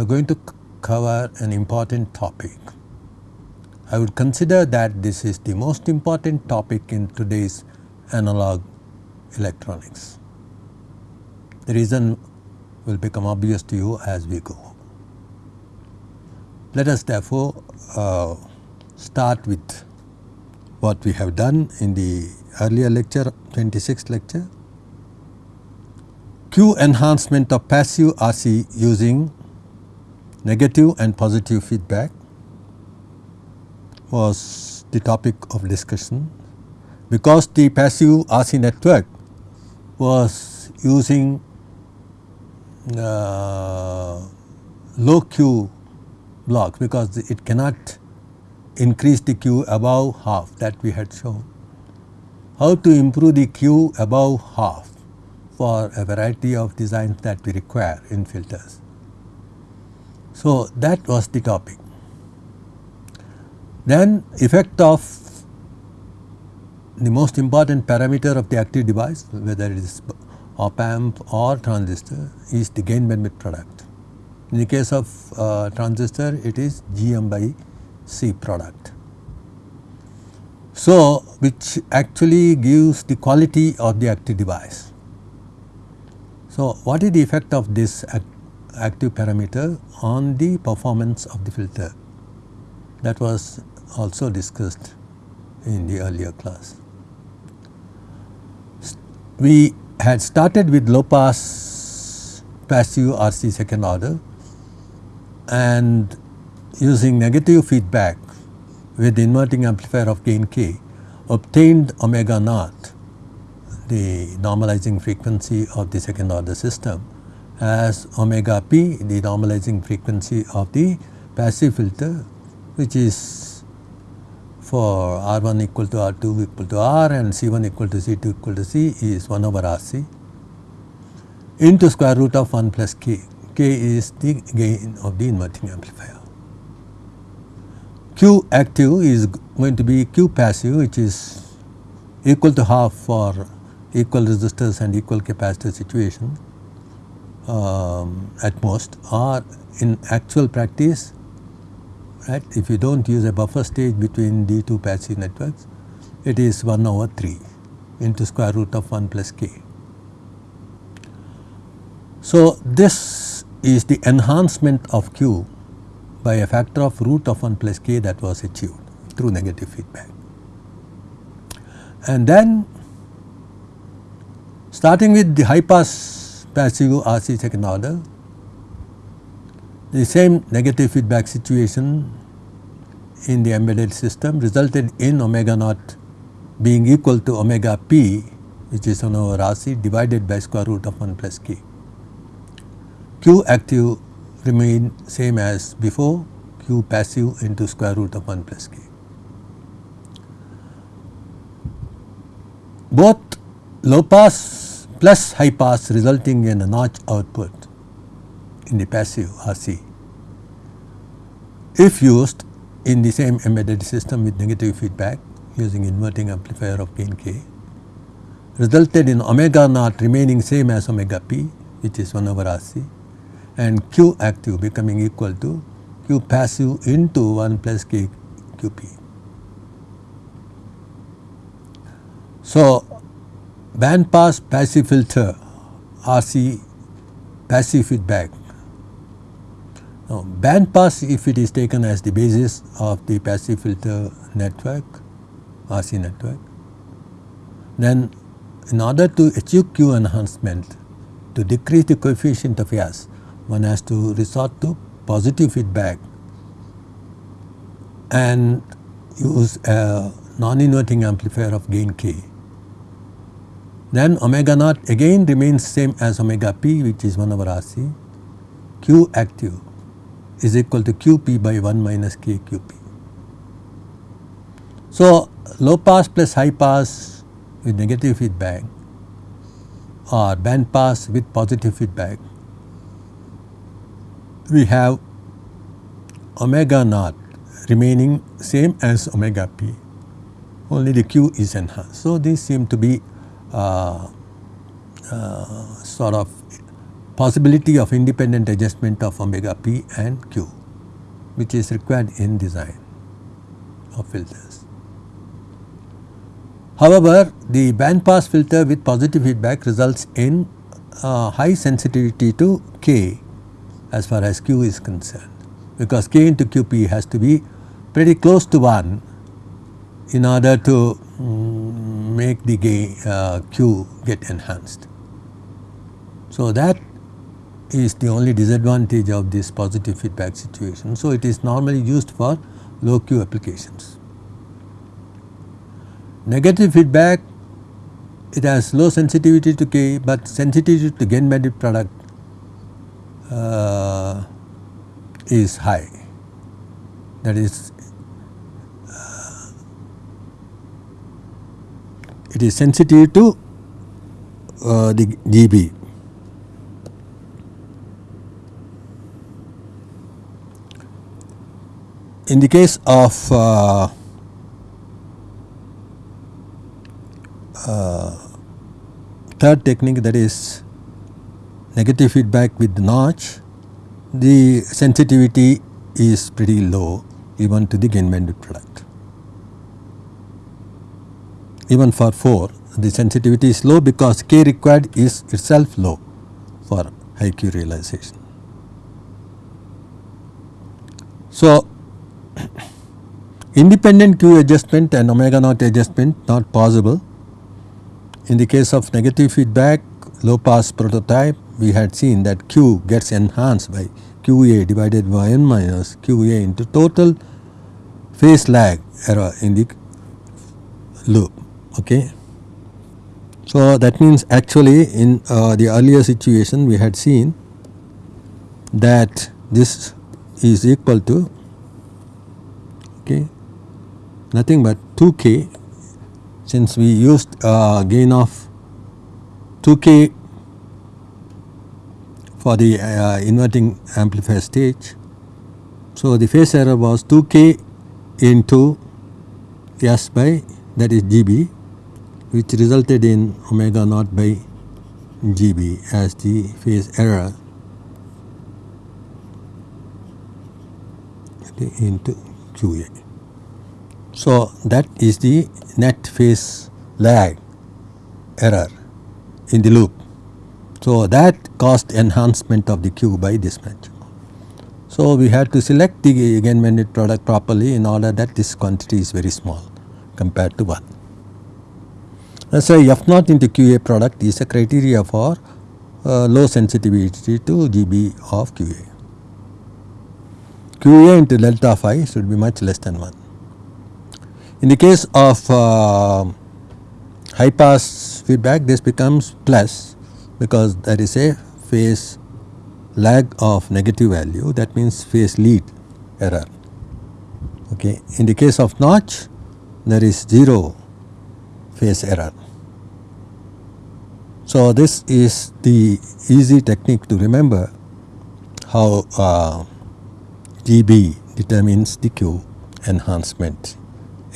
we are going to cover an important topic. I would consider that this is the most important topic in today's analog electronics. The reason will become obvious to you as we go. Let us therefore uh, start with what we have done in the earlier lecture 26th lecture. Q enhancement of passive RC using negative and positive feedback was the topic of discussion because the passive RC network was using uh, low Q blocks because it cannot increase the Q above half that we had shown. How to improve the Q above half for a variety of designs that we require in filters. So, that was the topic. Then effect of the most important parameter of the active device whether it is op amp or transistor is the gain bandwidth product. In the case of uh, transistor it is GM by C product. So, which actually gives the quality of the active device. So, what is the effect of this active parameter on the performance of the filter? That was also discussed in the earlier class. We had started with low pass passive RC second order and using negative feedback with inverting amplifier of gain k obtained omega naught the normalizing frequency of the second order system as omega p the normalizing frequency of the passive filter which is for R1 equal to R2 equal to R and C1 equal to C2 equal to C is 1 over RC into square root of 1 plus k. k is the gain of the inverting amplifier. Q active is going to be Q passive which is equal to half for equal resistors and equal capacitor situation um, at most or in actual practice right if you do not use a buffer stage between the two passive networks it is 1 over 3 into square root of 1 plus k. So, this is the enhancement of Q by a factor of root of 1 plus k that was achieved through negative feedback. And then starting with the high pass passive RC second order, the same negative feedback situation in the embedded system resulted in omega naught being equal to omega p which is 1 over RC divided by square root of 1 plus k. Q active remain same as before q passive into square root of 1 plus k. Both low pass plus high pass resulting in a notch output in the passive RC if used in the same embedded system with negative feedback using inverting amplifier of gain k resulted in omega naught remaining same as omega p which is 1 over RC and Q active becoming equal to Q passive into 1 plus K QP. So, band pass passive filter RC passive feedback. Now, band pass if it is taken as the basis of the passive filter network RC network then in order to achieve Q enhancement to decrease the coefficient of S one has to resort to positive feedback and use a non-inverting amplifier of gain k. Then omega naught again remains same as omega p which is 1 over RC. Q active is equal to QP by 1 minus KQP. So, low pass plus high pass with negative feedback or band pass with positive feedback we have omega naught remaining same as omega p only the q is enhanced. So, these seem to be sort of possibility of independent adjustment of omega p and q which is required in design of filters. However, the band pass filter with positive feedback results in uh, high sensitivity to k as far as q is concerned because k into qp has to be pretty close to 1 in order to um, make the gain uh, q get enhanced. So, that is the only disadvantage of this positive feedback situation. So, it is normally used for low Q applications. Negative feedback it has low sensitivity to K, but sensitivity to gain bandwidth product uh, is high that is uh, it is sensitive to uh, the GB in the case of uh, uh, third technique that is negative feedback with notch, the sensitivity is pretty low even to the gain bandwidth product. Even for 4 the sensitivity is low because K required is itself low for high Q realization. So, Independent Q adjustment and omega naught adjustment not possible. In the case of negative feedback low pass prototype we had seen that Q gets enhanced by QA divided by n minus QA into total phase lag error in the loop. Okay. So, that means actually in uh, the earlier situation we had seen that this is equal to okay, nothing but 2k since we used uh, gain of 2k for the uh, inverting amplifier stage. So, the phase error was 2k into S by that is GB which resulted in omega naught by GB as the phase error into QA. So, that is the net phase lag error in the loop. So, that caused enhancement of the Q by this much. So, we had to select the gain bandwidth product properly in order that this quantity is very small compared to 1. Let us say F naught into QA product is a criteria for uh, low sensitivity to GB of QA. QA into delta phi should be much less than 1. In the case of uh, high pass feedback this becomes plus because there is a phase lag of negative value that means phase lead error. Okay. In the case of notch there is 0 phase error. So, this is the easy technique to remember how uh, GB determines the Q enhancement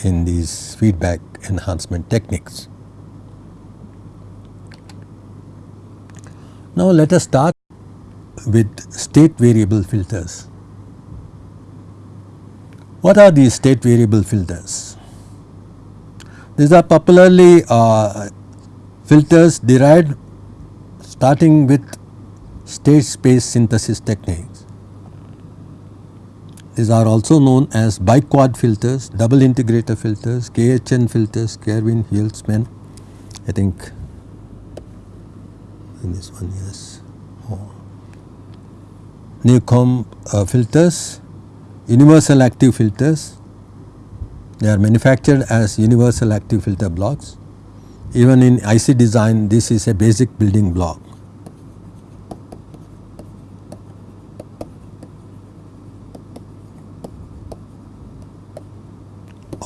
in these feedback enhancement techniques. Now let us start with state variable filters. What are these state variable filters? These are popularly uh, filters derived starting with state space synthesis techniques. These are also known as biquad filters, double integrator filters, KHN filters, Kerwin, Huelsman, I think in this one yes. Oh. Newcomb uh, filters, universal active filters, they are manufactured as universal active filter blocks. Even in IC design this is a basic building block.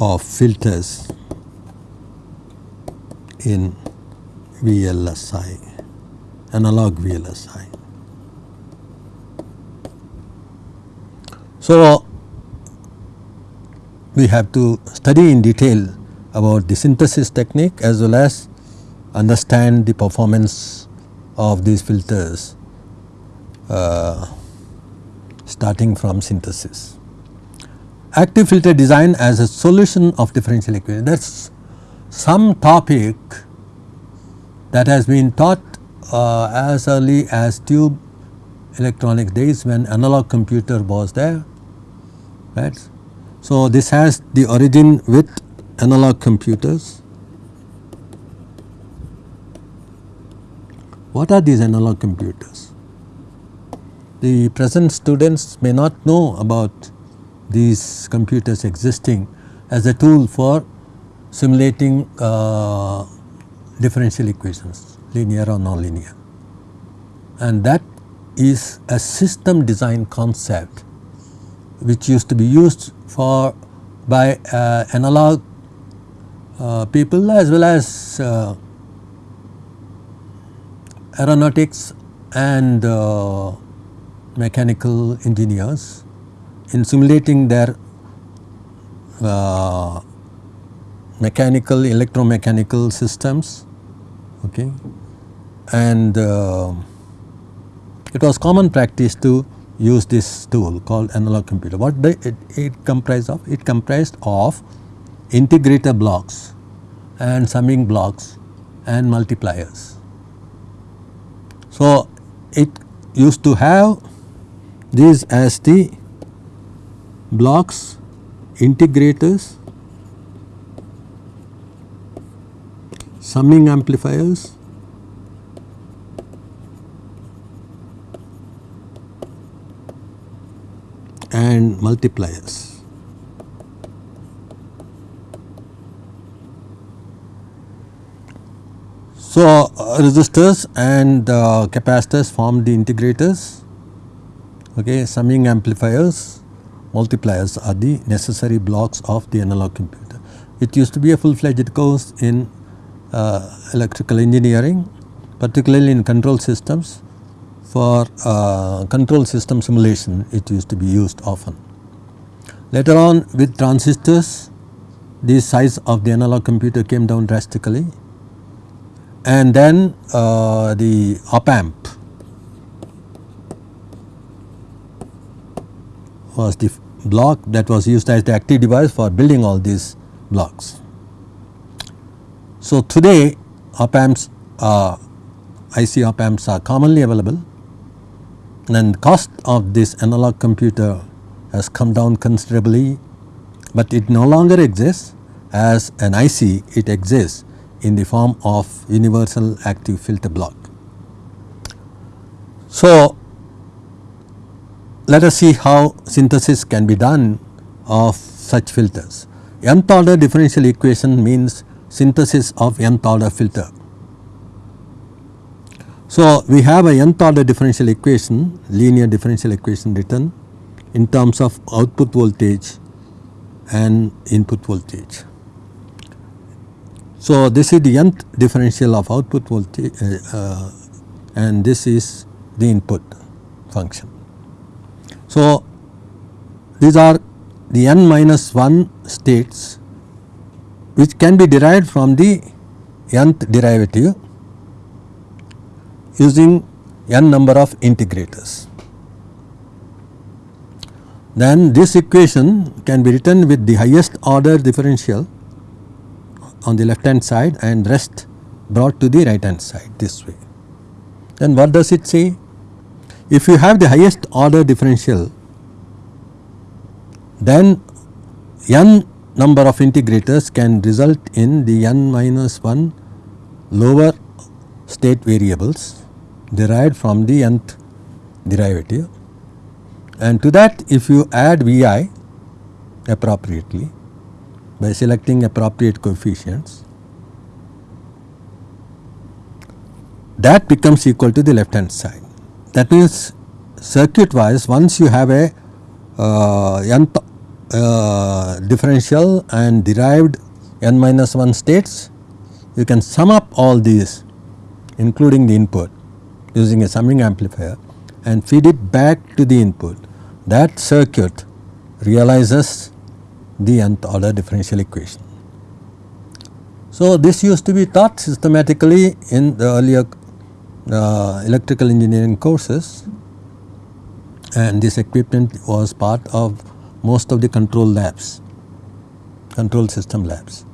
of filters in VLSI, analog VLSI. So, we have to study in detail about the synthesis technique as well as understand the performance of these filters uh, starting from synthesis. Active filter design as a solution of differential equation that is some topic that has been taught uh, as early as tube electronic days when analog computer was there right. So, this has the origin with analog computers. What are these analog computers? The present students may not know about these computers existing as a tool for simulating uh, differential equations linear or nonlinear and that is a system design concept which used to be used for by uh, analog people as well as uh, aeronautics and uh, mechanical engineers in simulating their uh, mechanical electromechanical systems okay and uh, it was common practice to use this tool called analog computer. What the, it, it comprised of? It comprised of integrator blocks and summing blocks and multipliers. So, it used to have these as the blocks, integrators, summing amplifiers and multipliers. So, uh, resistors and uh, capacitors form the integrators, okay, summing amplifiers, multipliers are the necessary blocks of the analog computer. It used to be a full fledged course in uh, electrical engineering, particularly in control systems for uh, control system simulation it used to be used often. Later on with transistors the size of the analog computer came down drastically and then uh, the op amp was the block that was used as the active device for building all these blocks. So, today op amps uh, IC op amps are commonly available. And the cost of this analog computer has come down considerably, but it no longer exists. As an IC it exists in the form of universal active filter block. So, let us see how synthesis can be done of such filters. Nth order differential equation means synthesis of nth order filter so, we have a nth order differential equation linear differential equation written in terms of output voltage and input voltage. So, this is the nth differential of output voltage uh, uh, and this is the input function. So, these are the n minus 1 states which can be derived from the nth derivative using n number of integrators. Then this equation can be written with the highest order differential on the left hand side and rest brought to the right hand side this way. Then what does it say? If you have the highest order differential then n number of integrators can result in the n minus 1 lower state variables derived from the nth derivative and to that if you add Vi appropriately by selecting appropriate coefficients that becomes equal to the left hand side. That means circuit wise once you have a uh, uh, differential and derived n minus 1 states you can sum up all these including the input using a summing amplifier and feed it back to the input, that circuit realizes the nth order differential equation. So, this used to be taught systematically in the earlier uh, electrical engineering courses and this equipment was part of most of the control labs, control system labs.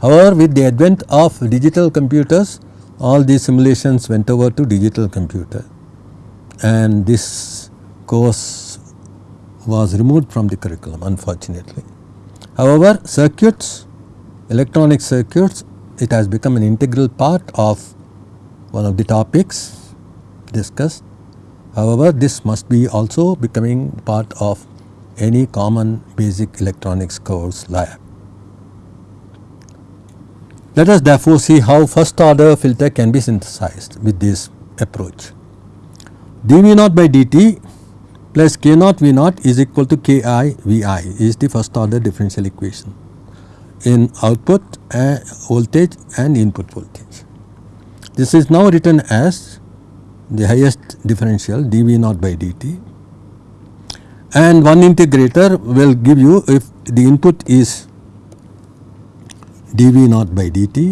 However, with the advent of digital computers, all these simulations went over to digital computer and this course was removed from the curriculum unfortunately. However, circuits, electronic circuits, it has become an integral part of one of the topics discussed. However, this must be also becoming part of any common basic electronics course lab. Let us therefore see how first order filter can be synthesized with this approach. dV naught by dt plus k naught V naught is equal to Ki Vi is the first order differential equation in output uh, voltage and input voltage. This is now written as the highest differential dV naught by dt and one integrator will give you if the input is dV naught by dt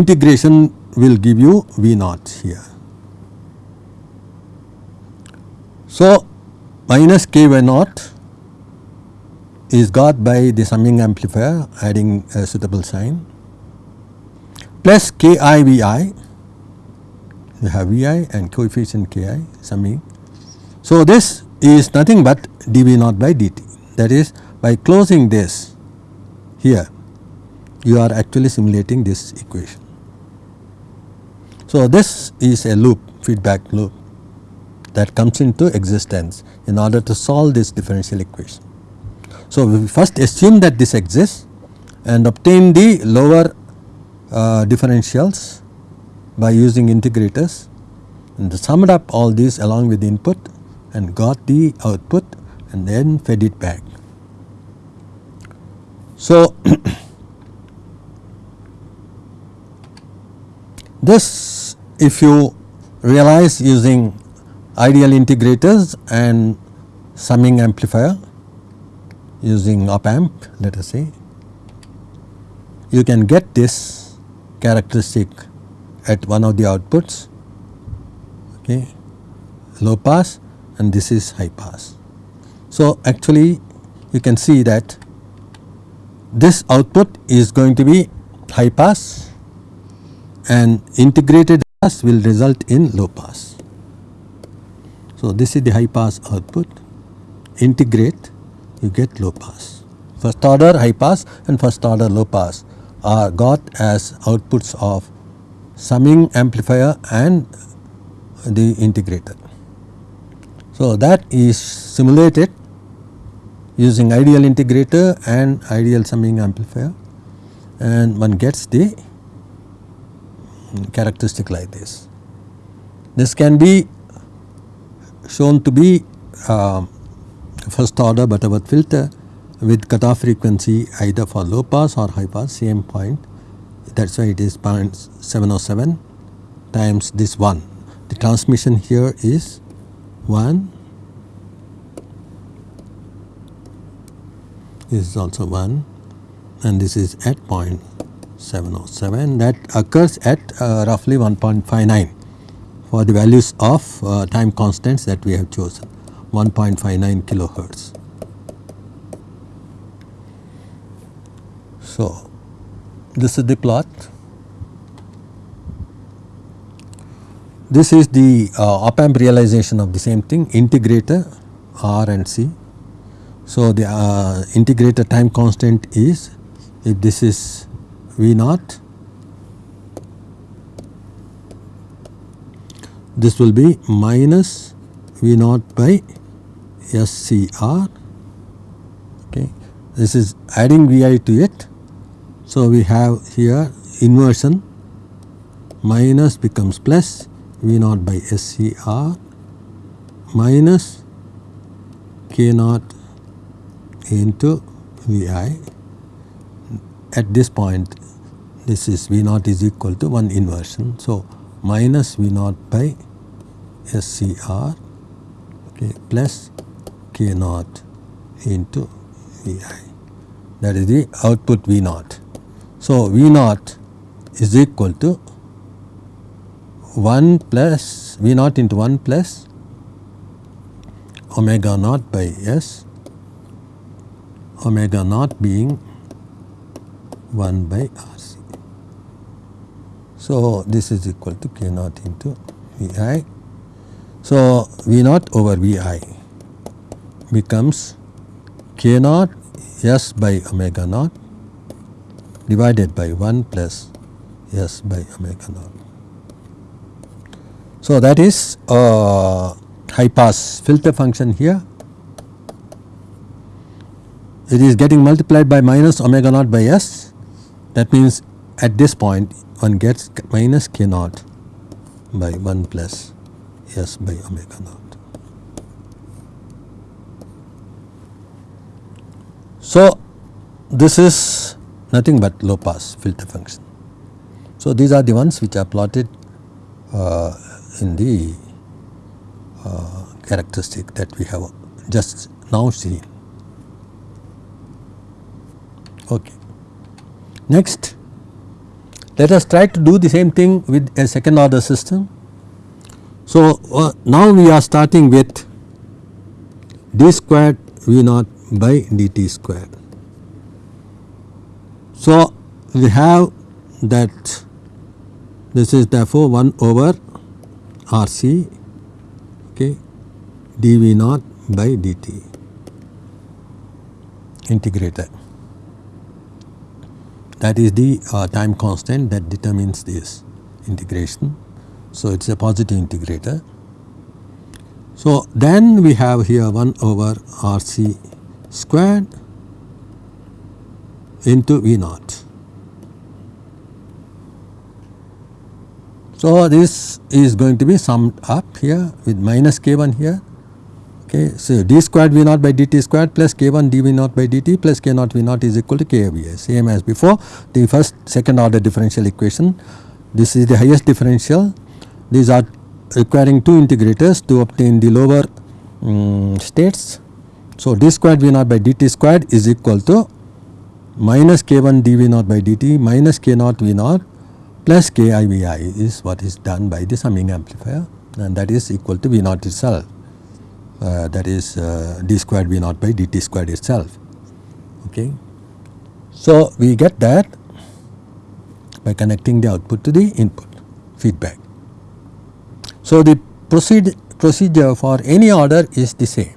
integration will give you V naught here. So, minus k V naught is got by the summing amplifier adding a suitable sign plus k i v i you have v i and coefficient k i summing. So, this is nothing but dv naught by dt that is by closing this here you are actually simulating this equation. So, this is a loop feedback loop that comes into existence in order to solve this differential equation. So, we first assume that this exists and obtain the lower uh, differentials by using integrators and summed up all these along with the input and got the output and then fed it back. So, this if you realize using ideal integrators and summing amplifier using op amp let us say you can get this characteristic at one of the outputs okay low pass and this is high pass. So, actually you can see that this output is going to be high pass and integrated pass will result in low pass. So, this is the high pass output integrate you get low pass. First order high pass and first order low pass are got as outputs of summing amplifier and the integrator. So, that is simulated using ideal integrator and ideal summing amplifier and one gets the characteristic like this. This can be shown to be uh, first order Butterworth filter with cutoff frequency either for low pass or high pass same point. That is why it is 0.707 times this 1. The transmission here is 1 this is also 1 and this is at 0.707 that occurs at uh, roughly 1.59 for the values of uh, time constants that we have chosen. 1.59 kilohertz. So, this is the plot. This is the uh, op amp realization of the same thing integrator R and C. So, the uh, integrator time constant is if this is V naught this will be minus V naught by SCR okay. This is adding Vi to it. So, we have here inversion. Minus becomes plus V naught by SCR minus K naught into Vi at this point this is V naught is equal to 1 inversion. So, minus V naught by SCR okay, plus K naught into Vi that is the output V naught. So, V naught is equal to 1 plus V naught into 1 plus omega naught by S omega naught being 1 by RC. So, this is equal to K naught into Vi. So, V naught over Vi becomes K naught S by omega naught divided by 1 plus S by omega naught. So, that is a high pass filter function here. It is getting multiplied by minus omega naught by S that means at this point one gets minus k naught by 1 plus S by omega naught. So, this is nothing but low pass filter function. So, these are the ones which are plotted uh, in the uh, characteristic that we have just now seen. Okay. Next, let us try to do the same thing with a second order system. So, uh, now we are starting with d squared v naught by dt squared. So, we have that this is therefore 1 over RC okay, dV naught by dt integrator that is the uh, time constant that determines this integration. So, it is a positive integrator. So, then we have here 1 over RC squared into V naught. So, this is going to be summed up here with minus k1 here. Okay, so d squared v naught by dt squared plus k1 dv naught by dt plus k naught v naught is equal to kva same as before the first second order differential equation. This is the highest differential. These are requiring two integrators to obtain the lower um, states. So, d squared v naught by dt squared is equal to minus k1 dv naught by dt minus k naught v naught plus ki vi is what is done by the summing amplifier and that is equal to v naught itself uh, that is uh, d squared v naught by dt squared itself. Okay. So, we get that by connecting the output to the input feedback. So, the proceed procedure for any order is the same.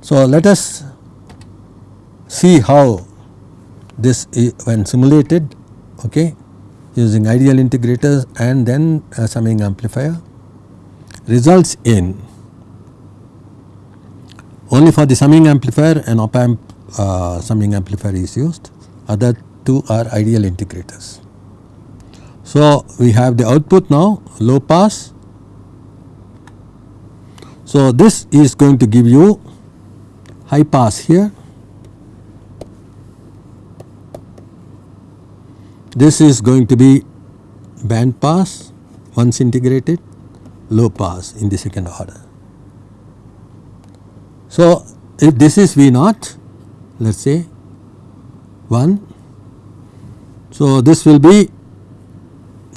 So, let us see how this when simulated okay, using ideal integrators and then a summing amplifier results in only for the summing amplifier an op amp uh, summing amplifier is used other two are ideal integrators. So, we have the output now low pass. So, this is going to give you high pass here This is going to be band pass once integrated, low pass in the second order. So, if this is V naught, let us say 1. So, this will be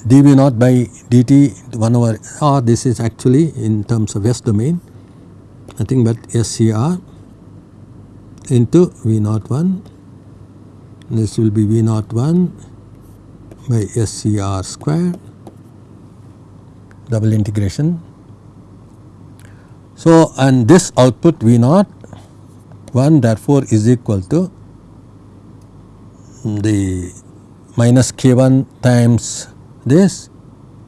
dV naught by dt 1 over r this is actually in terms of S domain nothing but SCR into V naught 1 this will be V naught 1 by SCR square double integration. So, and this output V naught 1 therefore is equal to the minus k 1 times this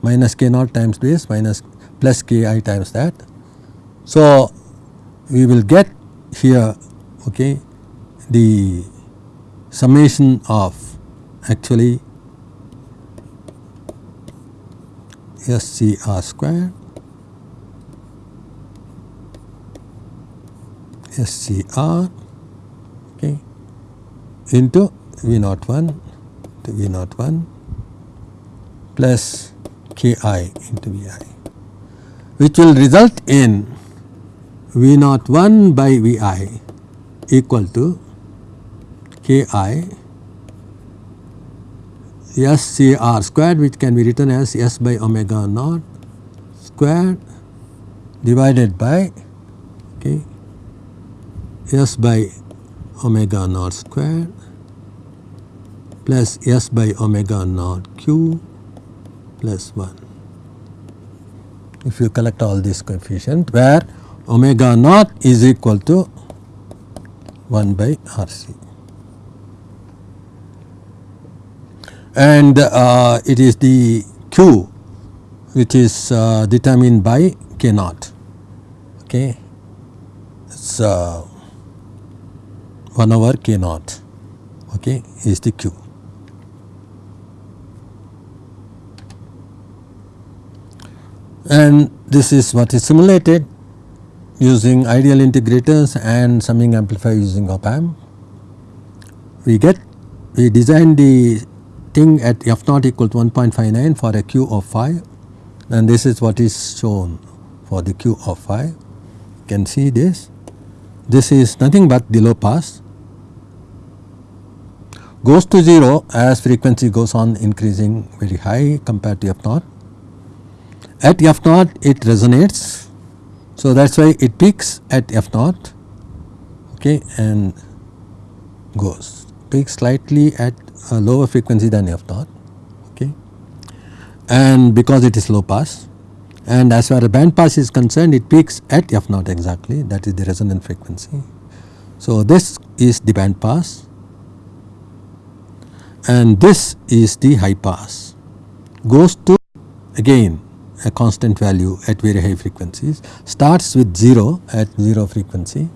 minus k naught times this minus plus k i times that. So, we will get here okay, the summation of actually SCR square SCR okay, into V naught 1 to V naught 1 plus Ki into Vi which will result in V naught 1 by Vi equal to Ki SCR squared which can be written as S by omega naught squared divided by okay, S by omega naught squared plus S by omega naught q plus 1. If you collect all these coefficients where omega naught is equal to 1 by RC. and uh, it is the q which is uh, determined by k naught. Okay? It's uh, 1 over k naught. Okay? Is the q and this is what is simulated using ideal integrators and summing amplifier using op amp. We get we design the thing at f naught equal to 1.59 for a q of 5 and this is what is shown for the q of 5. You can see this. This is nothing but the low pass goes to 0 as frequency goes on increasing very high compared to f naught. At f naught it resonates. So, that is why it peaks at f naught okay, and goes peaks slightly at a lower frequency than f naught okay and because it is low pass and as far as band pass is concerned it peaks at f naught exactly that is the resonant frequency. So, this is the band pass and this is the high pass goes to again a constant value at very high frequencies starts with 0 at 0 frequency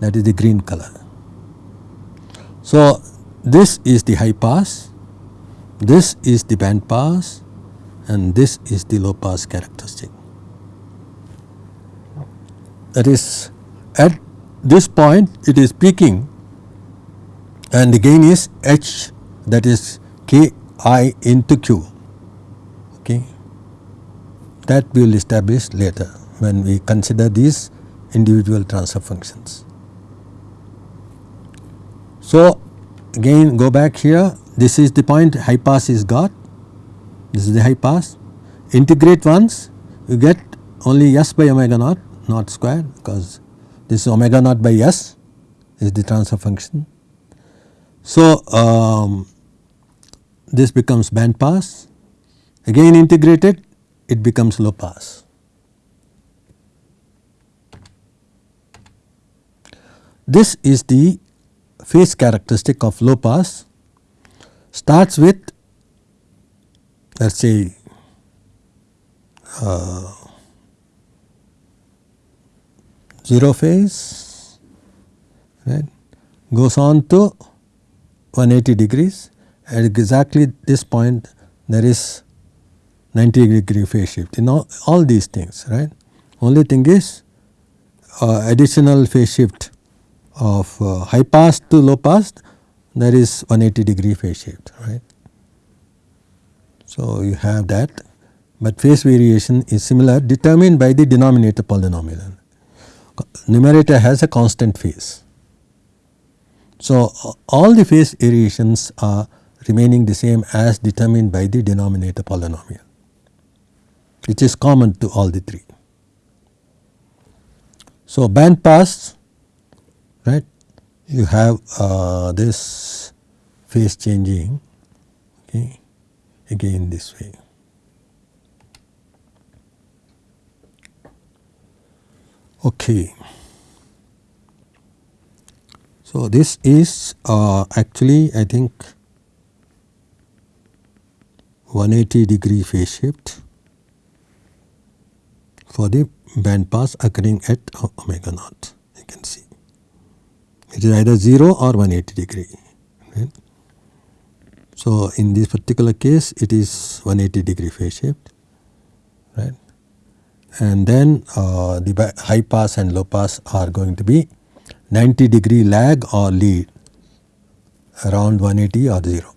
that is the green color. So, this is the high pass, this is the band pass and this is the low pass characteristic. That is at this point it is peaking and the gain is h that is k i into q. that we will establish later when we consider these individual transfer functions. So, again go back here. This is the point high pass is got. This is the high pass. Integrate once you get only s by omega naught naught square because this is omega naught by s is the transfer function. So, um, this becomes band pass. Again integrated it becomes low pass. This is the phase characteristic of low pass. Starts with let us say uh, 0 phase right? Goes on to 180 degrees. At exactly this point there is 90 degree phase shift. In know all these things right? Only thing is uh, additional phase shift of uh, high pass to low pass there is 180 degree phase shift right. So, you have that. But phase variation is similar determined by the denominator polynomial. Numerator has a constant phase. So, all the phase variations are remaining the same as determined by the denominator polynomial which is common to all the three. So, band pass right you have uh, this phase changing okay, again this way. Okay. So, this is uh, actually I think 180 degree phase shift for the band pass occurring at omega naught you can see it is either 0 or 180 degree. Right. So, in this particular case it is 180 degree phase shift right and then uh, the high pass and low pass are going to be 90 degree lag or lead around 180 or 0.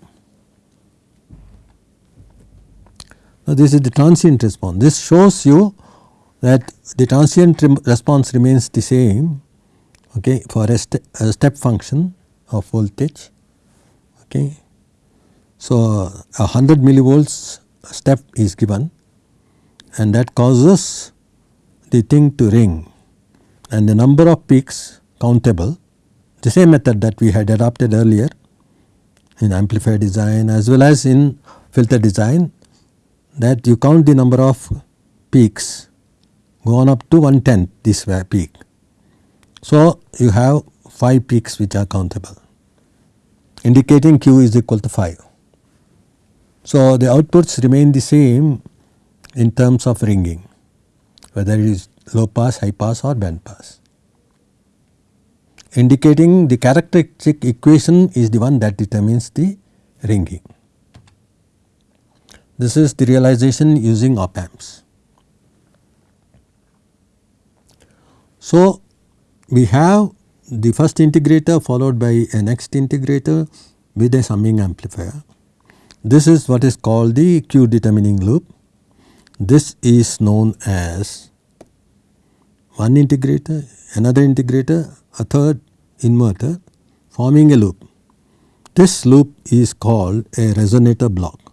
Now, this is the transient response. This shows you that the transient response remains the same okay, for a, a step function of voltage. Okay. So, a 100 millivolts step is given and that causes the thing to ring and the number of peaks countable the same method that we had adopted earlier in amplifier design as well as in filter design that you count the number of peaks go on up to one tenth this peak. So, you have 5 peaks which are countable indicating q is equal to 5. So, the outputs remain the same in terms of ringing whether it is low pass, high pass or band pass indicating the characteristic equation is the one that determines the ringing. This is the realization using op amps. So, we have the first integrator followed by a next integrator with a summing amplifier. This is what is called the Q determining loop. This is known as one integrator, another integrator, a third inverter forming a loop. This loop is called a resonator block.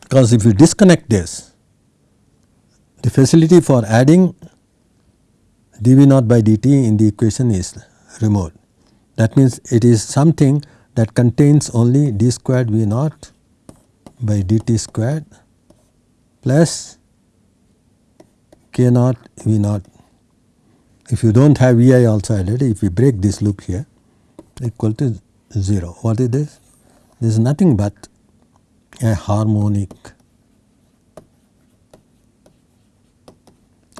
Because if you disconnect this, the facility for adding dV naught by dt in the equation is removed. That means, it is something that contains only d squared V naught by dt squared plus k naught V naught. If you do not have Vi also added, if we break this loop here equal to 0. What is this? This is nothing but a harmonic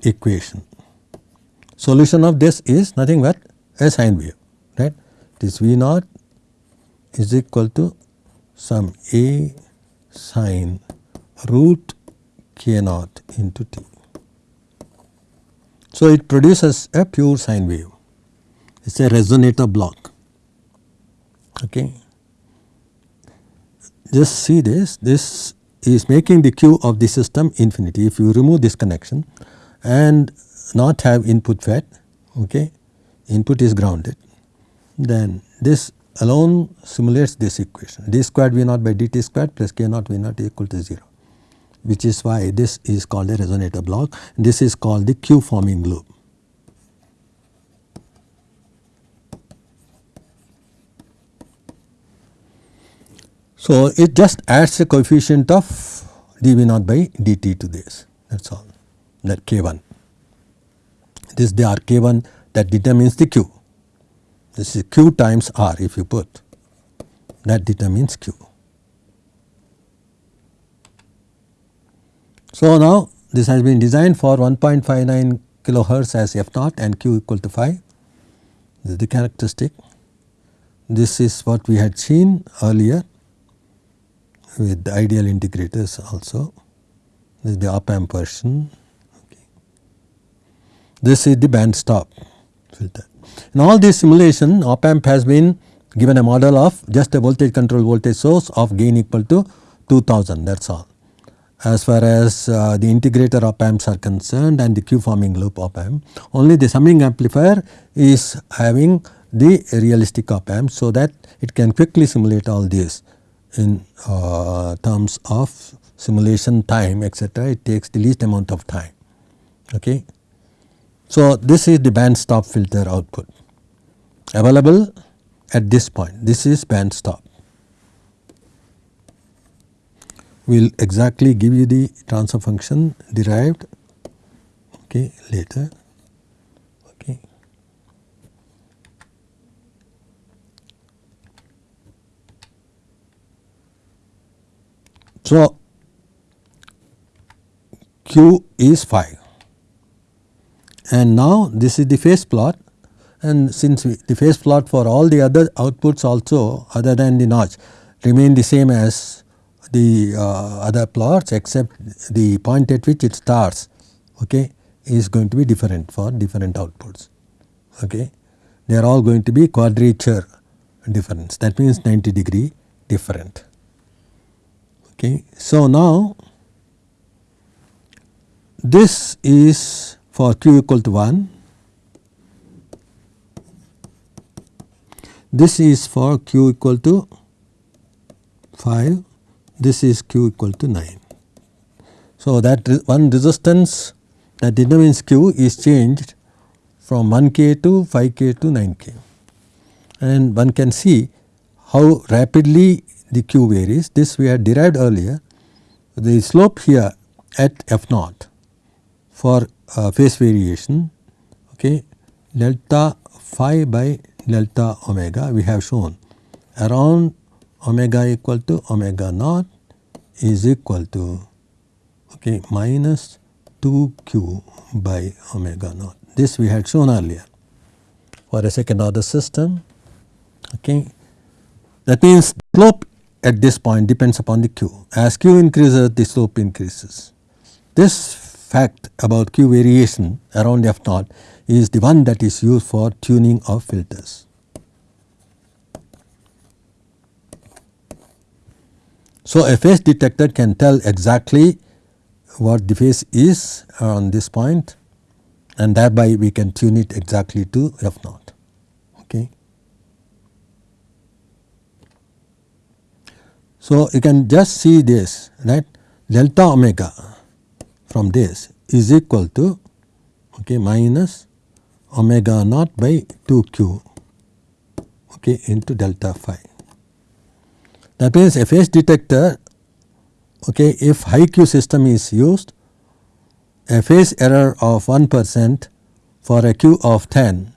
equation. Solution of this is nothing but a sine wave right. This V naught is equal to some A sine root k naught into t. So, it produces a pure sine wave, it is a resonator block. Okay. Just see this, this is making the Q of the system infinity. If you remove this connection and not have input fed, okay, input is grounded, then this alone simulates this equation. D squared V naught by dt squared plus k naught V naught equal to 0 which is why this is called a resonator block. This is called the Q forming loop. So, it just adds a coefficient of dV naught by dt to this. That is all that k1. This is the R k1 that determines the q. This is q times R if you put that determines q. So, now this has been designed for 1.59 kilohertz as f naught and q equal to 5 this is the characteristic. This is what we had seen earlier with the ideal integrators also this is the op amp version. This is the band stop filter. In all this simulation op amp has been given a model of just a voltage control voltage source of gain equal to 2000 that is all as far as uh, the integrator op amps are concerned and the Q forming loop op amp. Only the summing amplifier is having the realistic op amp. So, that it can quickly simulate all this in uh, terms of simulation time etc. it takes the least amount of time. Okay. So, this is the band stop filter output available at this point this is band stop We will exactly give you the transfer function derived okay, later. Okay. So, Q is 5 and now this is the phase plot and since the phase plot for all the other outputs also other than the notch remain the same as the uh, other plots except the point at which it starts okay, is going to be different for different outputs. Okay. They are all going to be quadrature difference that means 90 degree different. Okay. So, now this is for q equal to 1, this is for q equal to 5, this is q equal to 9. So, that one resistance that determines q is changed from 1 k to 5 k to 9 k and one can see how rapidly the q varies. This we had derived earlier. The slope here at f naught for uh, phase variation okay, delta phi by delta omega we have shown around omega equal to omega naught is equal to okay, minus 2 q by omega naught. This we had shown earlier for a second order system. Okay. That means slope at this point depends upon the q. As q increases the slope increases. This fact about q variation around f naught is the one that is used for tuning of filters. So, a phase detector can tell exactly what the phase is on this point and thereby we can tune it exactly to f naught. Okay. So, you can just see this right delta omega from this is equal to okay, minus omega naught by 2 q okay, into delta phi. That means a phase detector okay, if high Q system is used a phase error of 1 percent for a Q of 10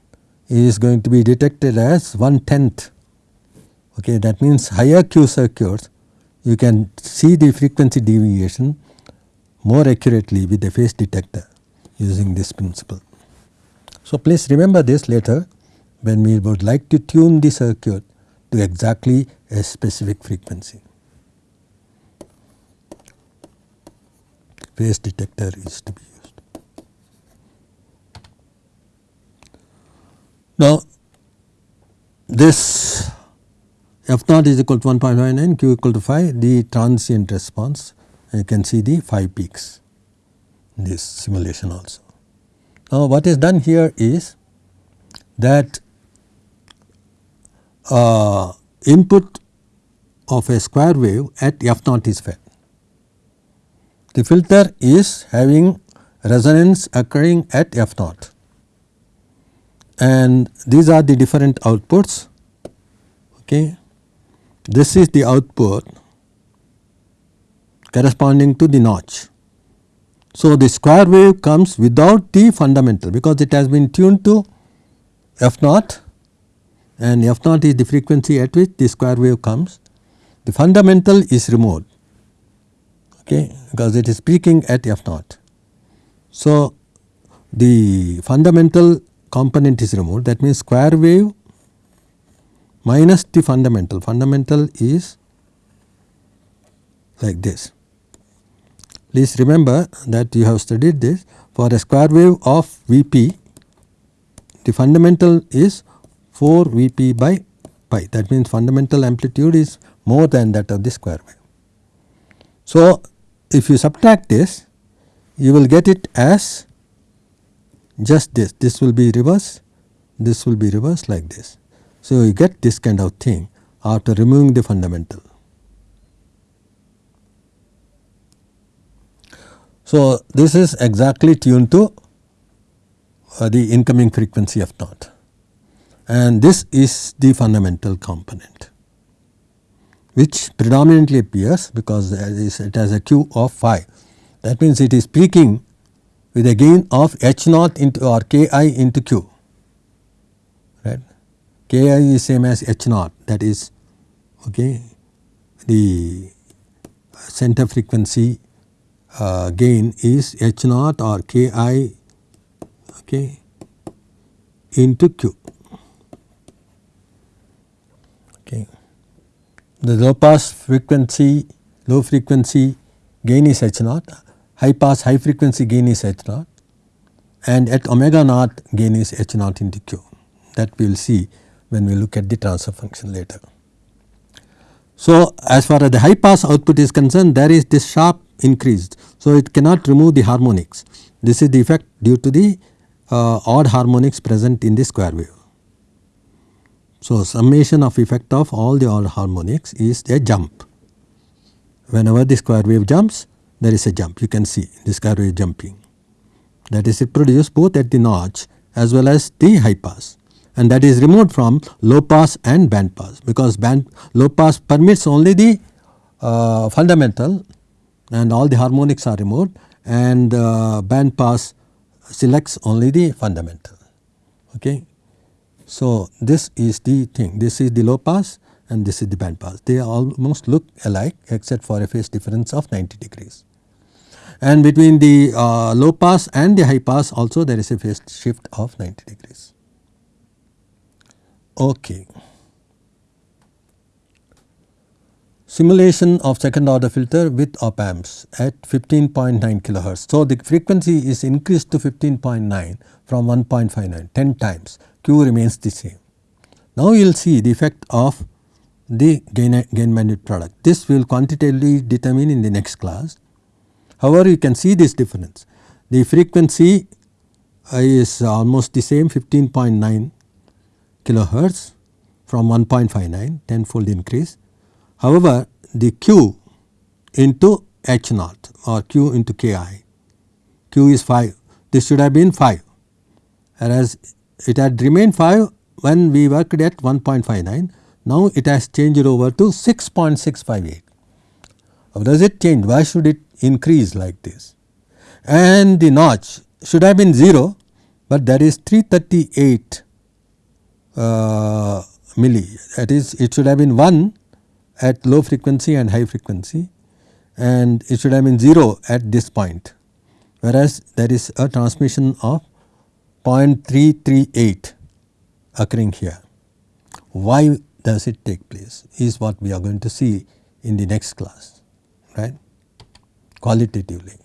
is going to be detected as 1 tenth. Okay, that means higher Q circuits you can see the frequency deviation more accurately with the phase detector using this principle. So, please remember this later when we would like to tune the circuit to exactly a specific frequency. Phase detector is to be used. Now, this f naught is equal to 1.59 q equal to 5 the transient response you can see the 5 peaks in this simulation also. Now, what is done here is that uh, input of a square wave at f naught is fed. The filter is having resonance occurring at f naught and these are the different outputs. Okay. This is the output corresponding to the notch. So, the square wave comes without the fundamental because it has been tuned to f naught and f naught is the frequency at which the square wave comes. The fundamental is removed okay, because it is peaking at f naught. So, the fundamental component is removed that means square wave minus the fundamental, fundamental is like this. Please remember that you have studied this for a square wave of Vp the fundamental is 4 Vp by pi that means fundamental amplitude is more than that of the square wave. So, if you subtract this you will get it as just this, this will be reverse, this will be reverse like this. So, you get this kind of thing after removing the fundamental. So, this is exactly tuned to uh, the incoming frequency f naught and this is the fundamental component which predominantly appears because it has a q of phi. That means, it is peaking with a gain of h naught into or k i into q right. k i is same as h naught that is okay, the center frequency uh, gain is h naught or k i okay, into q. Okay. The low pass frequency low frequency gain is h naught, high pass high frequency gain is h naught and at omega naught gain is h naught into q that we will see when we look at the transfer function later. So, as far as the high pass output is concerned there is this sharp increased. So, it cannot remove the harmonics. This is the effect due to the uh, odd harmonics present in the square wave. So, summation of effect of all the odd harmonics is a jump. Whenever the square wave jumps there is a jump you can see the square wave jumping that is it produced both at the notch as well as the high pass and that is removed from low pass and band pass because band low pass permits only the uh, fundamental and all the harmonics are removed and uh, band pass selects only the fundamental. Okay. So, this is the thing this is the low pass and this is the band pass they almost look alike except for a phase difference of 90 degrees. And between the uh, low pass and the high pass also there is a phase shift of 90 degrees. Okay. Simulation of second order filter with op amps at 15.9 kilohertz. So, the frequency is increased to 15.9 from 1.59 10 times Q remains the same. Now, you will see the effect of the gain, gain bandwidth product. This will quantitatively determine in the next class. However, you can see this difference. The frequency is almost the same 15.9 kilohertz from 1.59 tenfold increase. However, the Q into H naught or Q into Ki, Q is 5 this should have been 5 whereas it had remained 5 when we worked at 1.59 now it has changed over to 6.658. How does it change? Why should it increase like this? And the notch should have been 0, but there is 338 uh, milli that is it should have been 1 at low frequency and high frequency and it should have been 0 at this point whereas there is a transmission of 0.338 occurring here. Why does it take place is what we are going to see in the next class right qualitatively.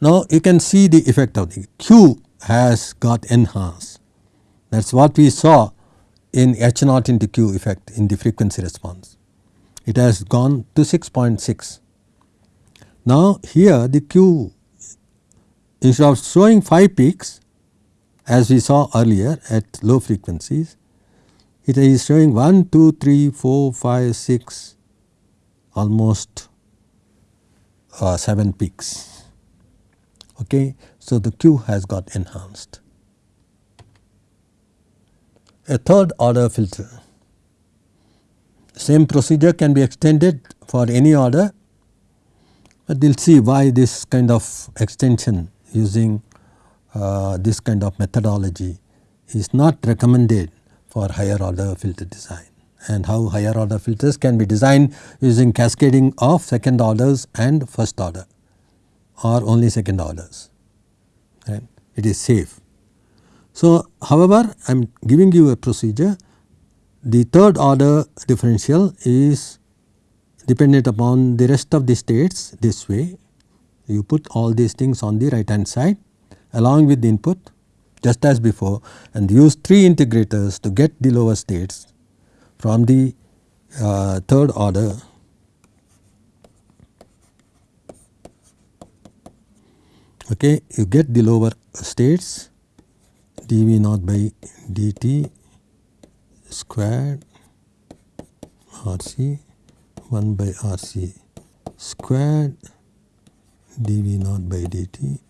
Now you can see the effect of the Q has got enhanced that is what we saw in H naught into Q effect in the frequency response. It has gone to 6.6. Now here the Q instead of showing 5 peaks as we saw earlier at low frequencies, it is showing 1, 2, 3, 4, 5, 6 almost uh, 7 peaks. Okay. So, the Q has got enhanced. A third order filter. Same procedure can be extended for any order, but we will see why this kind of extension using uh, this kind of methodology is not recommended for higher order filter design and how higher order filters can be designed using cascading of second orders and first order or only second orders. It is safe. So, however, I am giving you a procedure. The third order differential is dependent upon the rest of the states this way. You put all these things on the right hand side along with the input just as before and use 3 integrators to get the lower states from the uh, third order. Okay you get the lower states dv naught by dt squared rc 1 by rc squared dv naught by dt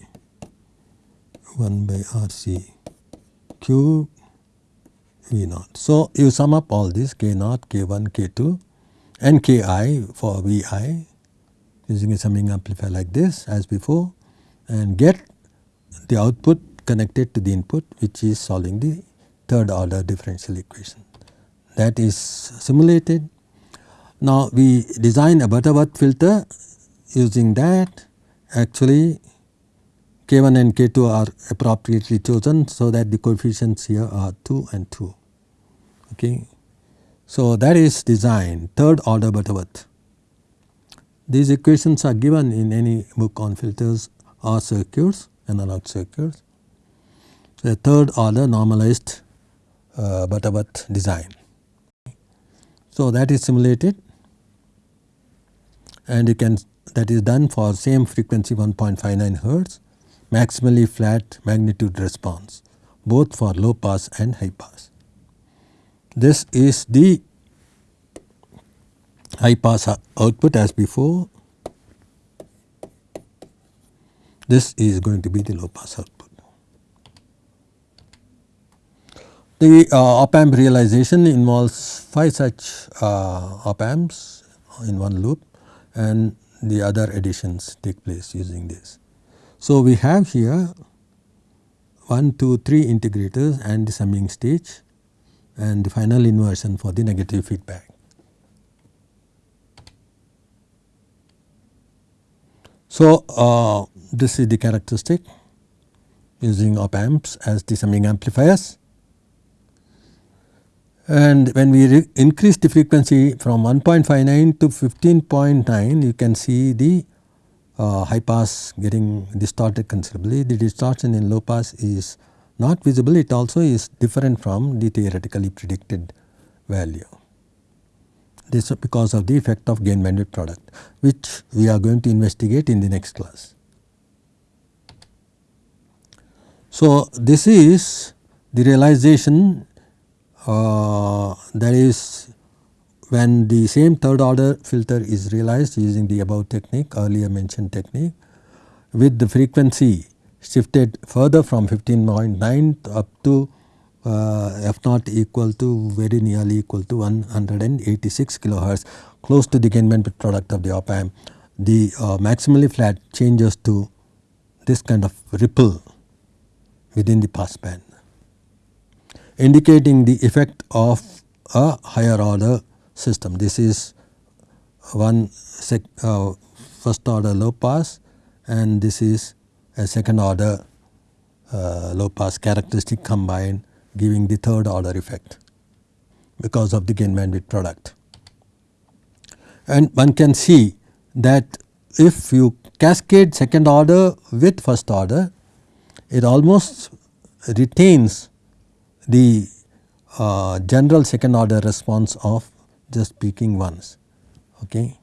1 by rc cube v naught. So, you sum up all this k naught, k 1, k 2 and k i for v i using a summing amplifier like this as before and get the output connected to the input which is solving the third order differential equation. That is simulated. Now, we design a Butterworth filter using that actually k 1 and k 2 are appropriately chosen. So, that the coefficients here are 2 and 2. Okay. So, that is design third order Butterworth. These equations are given in any book on filters or circuits analog circuits. The third order normalized uh, Butterworth design. So, that is simulated and you can that is done for same frequency 1.59 hertz maximally flat magnitude response both for low pass and high pass. This is the high pass output as before. This is going to be the low pass output. The uh, op amp realization involves 5 such uh, op amps in one loop and the other additions take place using this. So, we have here 1, 2, 3 integrators and the summing stage and the final inversion for the negative feedback. So, uh, this is the characteristic using op amps as the summing amplifiers and when we increase the frequency from 1.59 to 15.9 you can see the uh, high pass getting distorted considerably. The distortion in low pass is not visible it also is different from the theoretically predicted value. This is because of the effect of gain bandwidth product which we are going to investigate in the next class. So, this is the realization that is when the same third order filter is realized using the above technique earlier mentioned technique with the frequency shifted further from 15.9 up to uh, f naught equal to very nearly equal to 186 kilohertz close to the gain bandwidth product of the op amp. The uh, maximally flat changes to this kind of ripple within the pass band indicating the effect of a higher order system. This is one uh, first order low pass and this is a second order uh, low pass characteristic combined giving the third order effect because of the gain bandwidth product. And one can see that if you cascade second order with first order it almost retains the uh, general second order response of just peaking ones. Okay.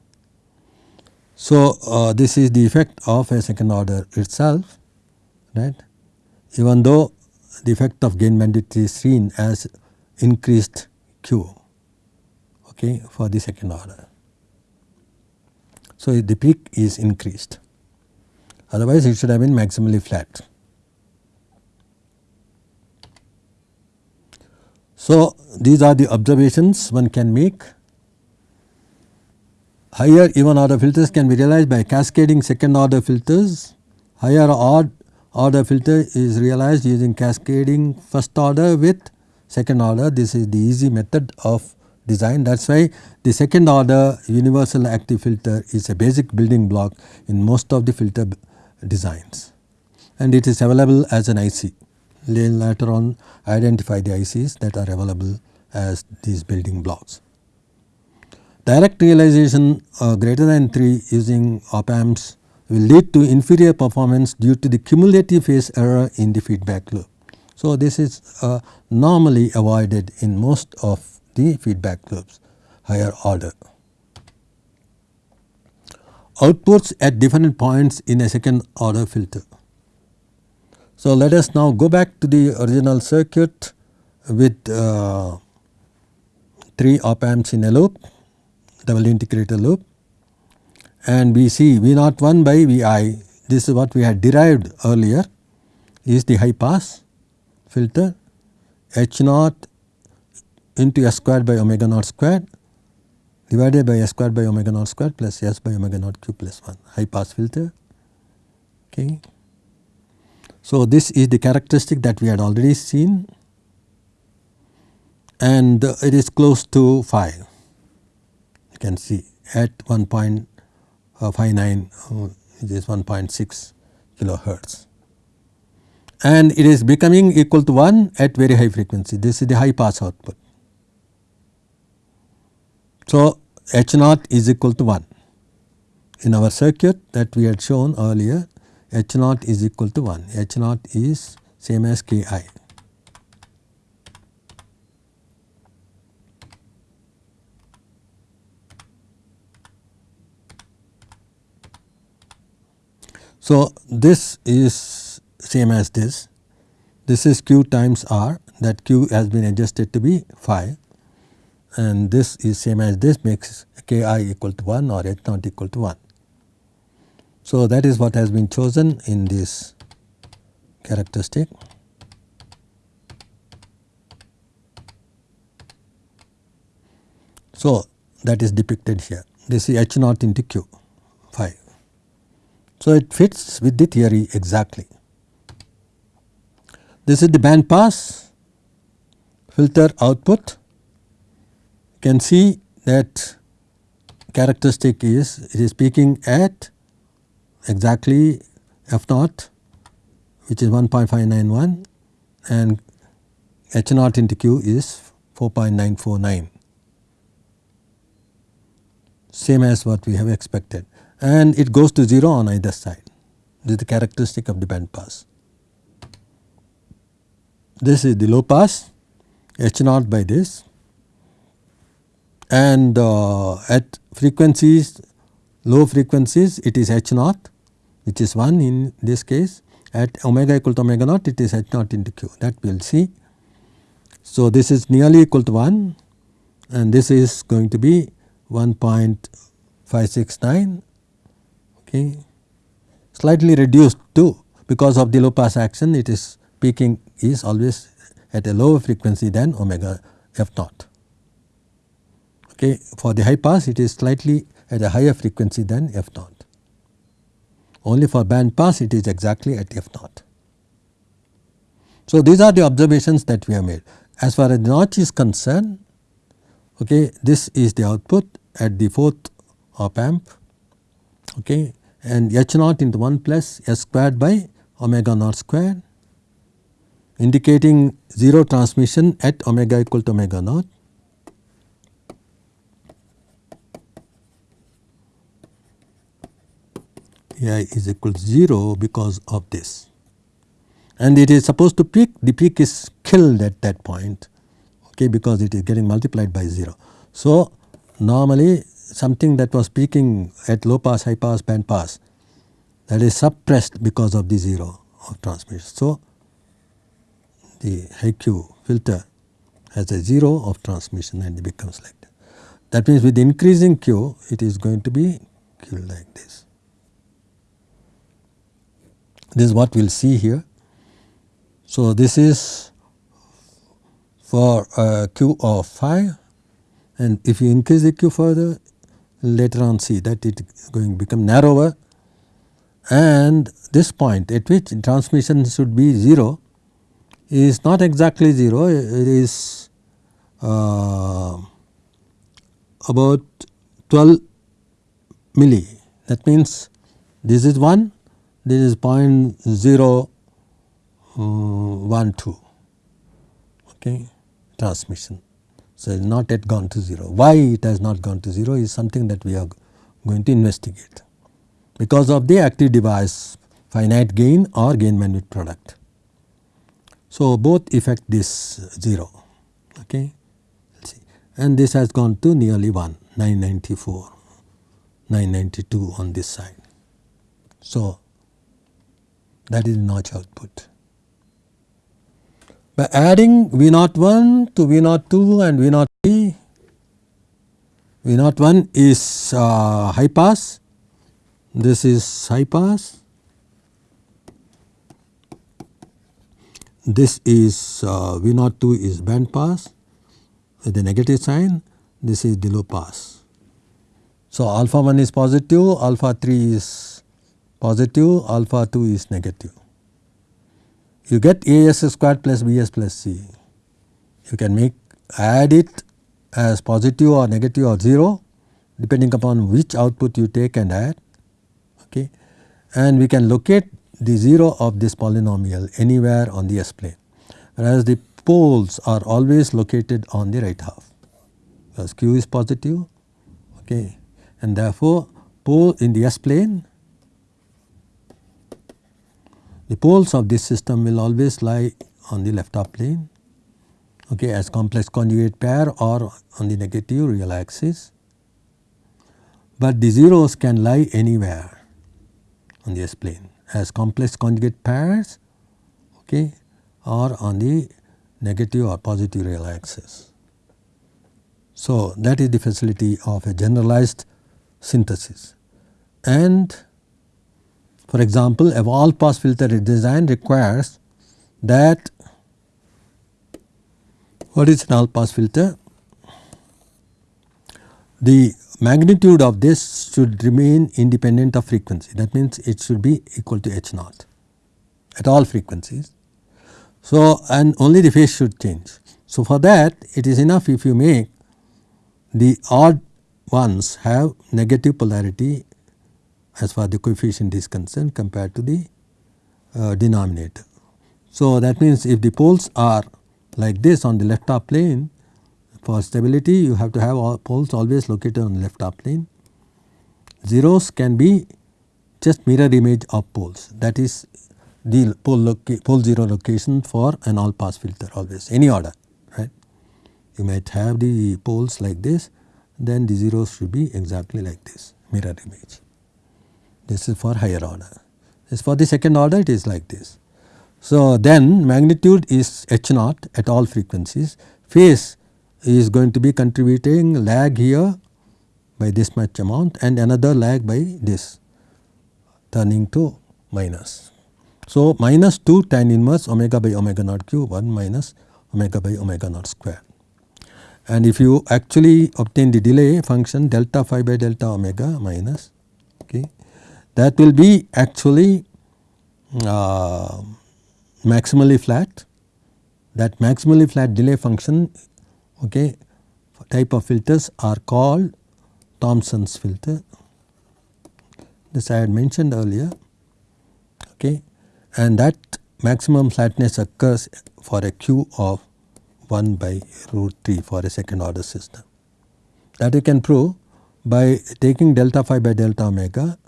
So, uh, this is the effect of a second order itself right even though the effect of gain bandwidth is seen as increased Q okay, for the second order. So, the peak is increased otherwise it should have been maximally flat. So, these are the observations one can make. Higher even order filters can be realized by cascading second order filters. Higher odd order filter is realized using cascading first order with second order. This is the easy method of design. That is why the second order universal active filter is a basic building block in most of the filter designs and it is available as an IC later on identify the ICs that are available as these building blocks. Direct realization uh, greater than 3 using op amps will lead to inferior performance due to the cumulative phase error in the feedback loop. So, this is uh, normally avoided in most of the feedback loops higher order. Outputs at different points in a second order filter. So, let us now go back to the original circuit with uh, 3 op amps in a loop double integrator loop and we see V naught 1 by V i this is what we had derived earlier is the high pass filter H naught into S squared by omega naught squared divided by S squared by omega naught squared plus S by omega naught q plus 1 high pass filter. Okay. So, this is the characteristic that we had already seen. And it is close to 5 you can see at 1.59 uh, it is 1.6 kilohertz. And it is becoming equal to 1 at very high frequency. This is the high pass output. So, H naught is equal to 1 in our circuit that we had shown earlier H naught is equal to 1, H naught is same as K i. So, this is same as this. This is q times r. That q has been adjusted to be phi. And this is same as this. Makes k i equal to 1 or h naught equal to 1. So, that is what has been chosen in this characteristic. So, that is depicted here this is h naught into q phi. So, it fits with the theory exactly. This is the band pass filter output. You can see that characteristic is it is peaking at exactly f naught which is 1.591 and h naught into q is 4.949 same as what we have expected and it goes to 0 on either side. This is the characteristic of the band pass. This is the low pass H naught by this and uh, at frequencies low frequencies it is H naught which is 1 in this case at omega equal to omega naught it is H naught into q that we will see. So, this is nearly equal to 1 and this is going to be 1.569 okay slightly reduced too because of the low pass action it is peaking is always at a lower frequency than omega f naught. Okay. For the high pass it is slightly at a higher frequency than f naught. Only for band pass it is exactly at f naught. So, these are the observations that we have made. As far as notch is concerned, okay, this is the output at the fourth op amp okay, and h naught into 1 plus s squared by omega naught square indicating 0 transmission at omega equal to omega naught. Ai is equal to 0 because of this and it is supposed to peak the peak is killed at that point okay, because it is getting multiplied by 0. So, normally something that was peaking at low pass, high pass, band pass that is suppressed because of the 0 of transmission. So, the high Q filter has a 0 of transmission and it becomes like that. That means with increasing Q it is going to be Q like this. This is what we will see here. So, this is for uh, Q of phi. And if you increase the q further later on see that it is going to become narrower. And this point at which transmission should be 0 is not exactly 0 it is uh, about 12 milli. That means this is 1 this is 0 0.012 uh, okay transmission so, it is not yet gone to 0. Why it has not gone to 0 is something that we are going to investigate because of the active device finite gain or gain bandwidth product. So, both affect this 0 okay. and this has gone to nearly 1 994 992 on this side. So, that is notch output. By adding V naught 1 to V naught 2 and V naught 3, V naught 1 is uh, high pass, this is high pass, this is uh, V naught 2 is band pass with the negative sign, this is the low pass. So, alpha 1 is positive, alpha 3 is positive, alpha 2 is negative you get AS squared plus BS plus C. You can make add it as positive or negative or 0 depending upon which output you take and add okay. and we can locate the 0 of this polynomial anywhere on the S plane whereas the poles are always located on the right half because q is positive okay and therefore pole in the S plane the poles of this system will always lie on the left half plane okay, as complex conjugate pair or on the negative real axis. But the zeros can lie anywhere on the S plane as complex conjugate pairs okay, or on the negative or positive real axis. So, that is the facility of a generalized synthesis and for example, a all pass filter design requires that what is an all pass filter? The magnitude of this should remain independent of frequency that means it should be equal to h naught at all frequencies. So, and only the phase should change. So, for that it is enough if you make the odd ones have negative polarity as far the coefficient is concerned compared to the uh, denominator. So, that means if the poles are like this on the left half plane for stability you have to have all poles always located on the left half plane. Zeros can be just mirror image of poles that is the pole, pole 0 location for an all pass filter always any order right. You might have the poles like this then the zeros should be exactly like this mirror image. This is for higher order. This for the second order it is like this. So, then magnitude is h naught at all frequencies, phase is going to be contributing lag here by this much amount and another lag by this turning to minus. So, minus 2 tan inverse omega by omega naught q 1 minus omega by omega naught square. And if you actually obtain the delay function delta phi by delta omega minus that will be actually uh, maximally flat that maximally flat delay function okay, type of filters are called Thomson's filter. This I had mentioned earlier okay, and that maximum flatness occurs for a Q of 1 by root 3 for a second order system. That you can prove by taking delta phi by delta omega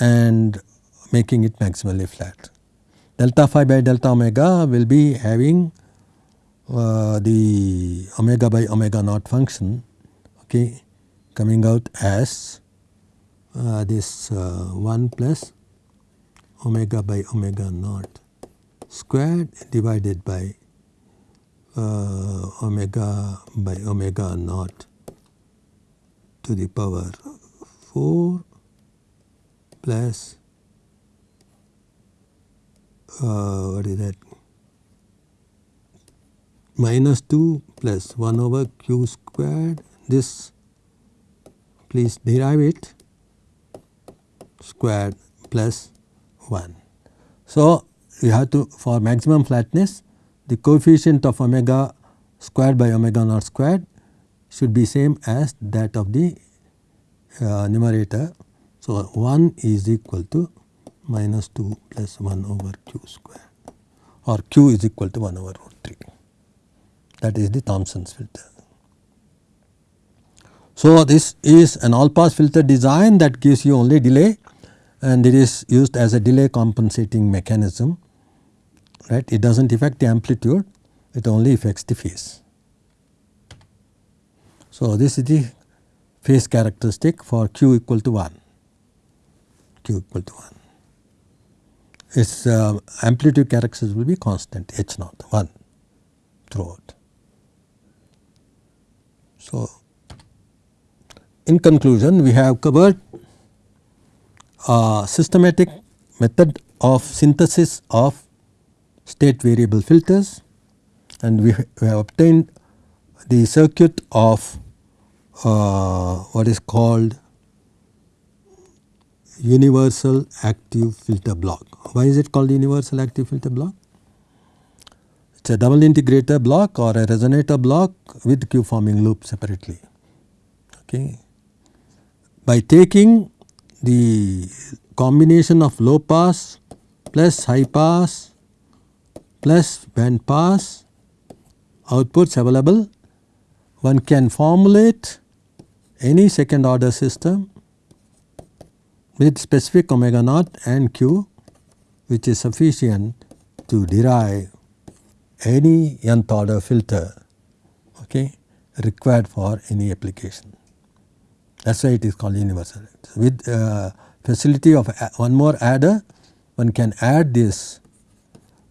and making it maximally flat. Delta phi by delta omega will be having uh, the omega by omega naught function okay, coming out as uh, this uh, 1 plus omega by omega naught squared divided by uh, omega by omega naught to the power 4 plus uh, what is that minus 2 plus 1 over q squared this please derive it squared plus 1. So, you have to for maximum flatness the coefficient of omega squared by omega naught squared should be same as that of the uh, numerator. So, 1 is equal to minus 2 plus 1 over q square. Or q is equal to 1 over root 3 that is the Thomson's filter. So, this is an all pass filter design that gives you only delay. And it is used as a delay compensating mechanism right? It does not affect the amplitude. It only affects the phase. So, this is the phase characteristic for q equal to 1 q equal to 1 its uh, amplitude characteristic will be constant h naught 1 throughout. So, in conclusion we have covered a systematic method of synthesis of state variable filters and we, we have obtained the circuit of uh, what is called universal active filter block. Why is it called universal active filter block? It is a double integrator block or a resonator block with Q forming loop separately. Okay. By taking the combination of low pass plus high pass plus band pass outputs available, one can formulate any second order system with specific omega naught and q which is sufficient to derive any nth order filter okay, required for any application. That is why it is called universal. With uh, facility of one more adder one can add this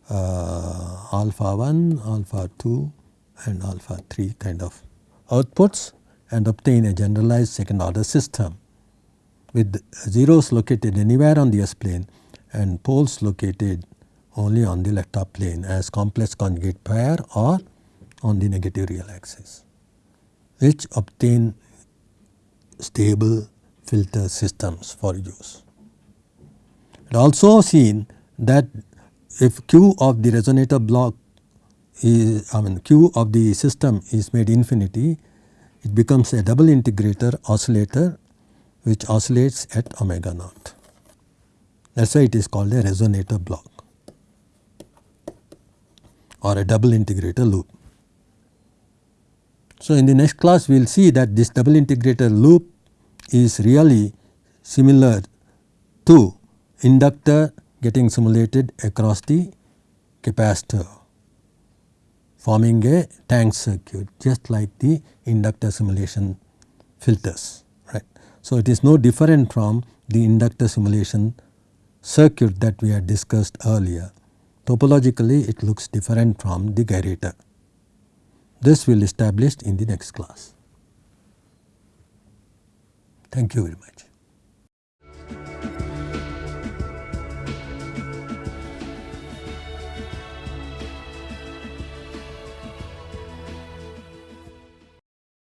uh, alpha 1, alpha 2 and alpha 3 kind of outputs and obtain a generalized second order system with zeros located anywhere on the S plane and poles located only on the left half plane as complex conjugate pair or on the negative real axis which obtain stable filter systems for use. It also seen that if Q of the resonator block is I mean Q of the system is made infinity, it becomes a double integrator oscillator which oscillates at omega naught. That is why it is called a resonator block or a double integrator loop. So, in the next class we will see that this double integrator loop is really similar to inductor getting simulated across the capacitor forming a tank circuit just like the inductor simulation filters. So, it is no different from the inductor simulation circuit that we had discussed earlier. Topologically it looks different from the gyrator. This will establish in the next class. Thank you very much.